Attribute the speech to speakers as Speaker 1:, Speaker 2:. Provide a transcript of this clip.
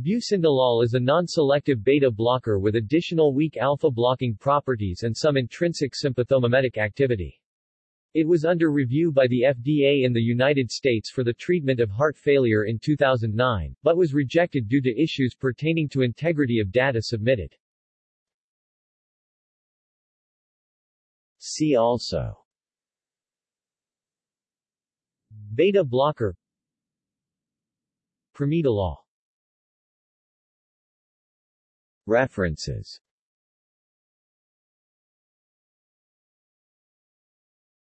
Speaker 1: Bucindolol is a non-selective beta blocker with additional weak alpha blocking properties and some intrinsic sympathomimetic activity. It was under review by the FDA in the United States for the treatment of heart failure in 2009, but was rejected due to issues pertaining to integrity of data submitted. See also Beta blocker Primidolol References